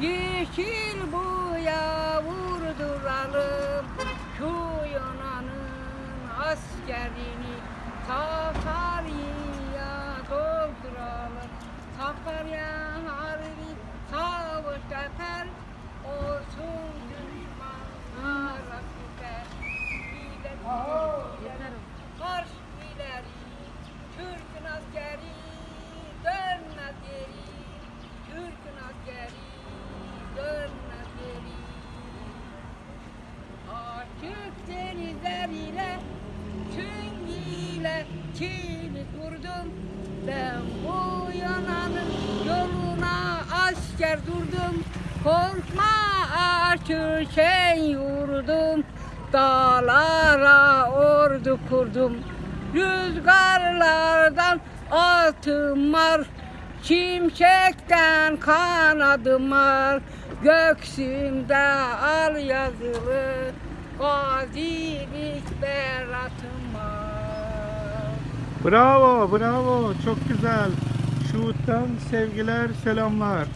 Yeşil buya vurduralım Şu Yunan'ın askerini Sakarya'ya dolduralım. Sakarya harbi savaş yeter Olsun Çin'i kurdum Ben bu yananın yoluna asker durdum. Korkma açık şey yurdum Dağlara ordu kurdum. Rüzgarlardan altım var Şimşekten kanadım var Göksümde al yazılı Gazilik beratım var Bravo, bravo. Çok güzel. Şuhut'tan sevgiler, selamlar.